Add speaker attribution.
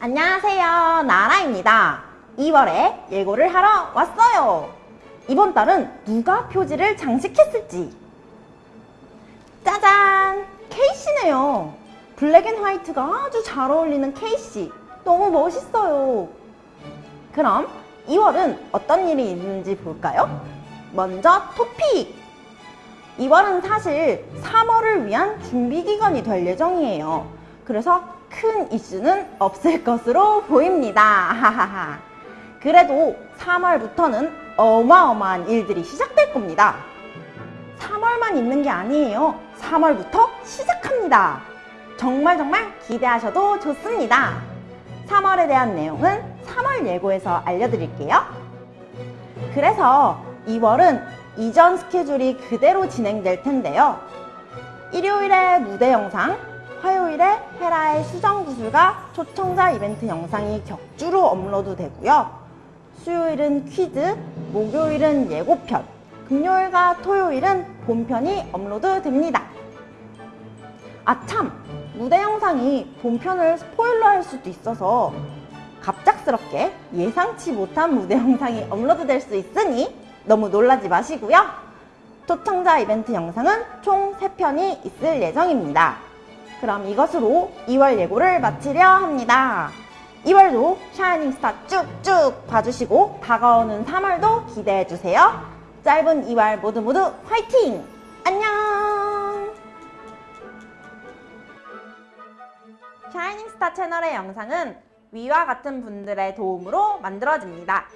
Speaker 1: 안녕하세요. 나라입니다. 2월에 예고를 하러 왔어요. 이번 달은 누가 표지를 장식했을지. 짜잔! 케이씨네요. black and white가 아주 잘 어울리는 케이씨. 너무 멋있어요. 그럼 2월은 어떤 일이 있는지 볼까요? 먼저 토픽! 2월은 사실 3월을 위한 준비 기간이 될 예정이에요. 그래서 큰 이슈는 없을 것으로 보입니다. 그래도 3월부터는 어마어마한 일들이 시작될 겁니다. 3월만 있는 게 아니에요. 3월부터 시작합니다. 정말 정말 기대하셔도 좋습니다. 3월에 대한 내용은 3월 예고에서 알려드릴게요. 그래서 2월은 이전 스케줄이 그대로 진행될 텐데요. 일요일에 무대 영상, 화요일에 헤라의 수정구슬과 초청자 이벤트 영상이 격주로 업로드 되고요. 수요일은 퀴즈, 목요일은 예고편, 금요일과 토요일은 본편이 업로드 됩니다. 아 참! 무대 영상이 본편을 스포일러 할 수도 있어서 갑작스럽게 예상치 못한 무대 영상이 업로드 될 수 있으니 너무 놀라지 마시고요. 초청자 이벤트 영상은 총 3편이 있을 예정입니다. 그럼 이것으로 2월 예고를 마치려 합니다. 2월도 샤이닝 스타 쭉쭉 봐주시고 다가오는 3월도 기대해주세요. 짧은 2월 모두 모두 화이팅! 안녕! 샤이닝 스타 채널의 영상은 위와 같은 분들의 도움으로 만들어집니다.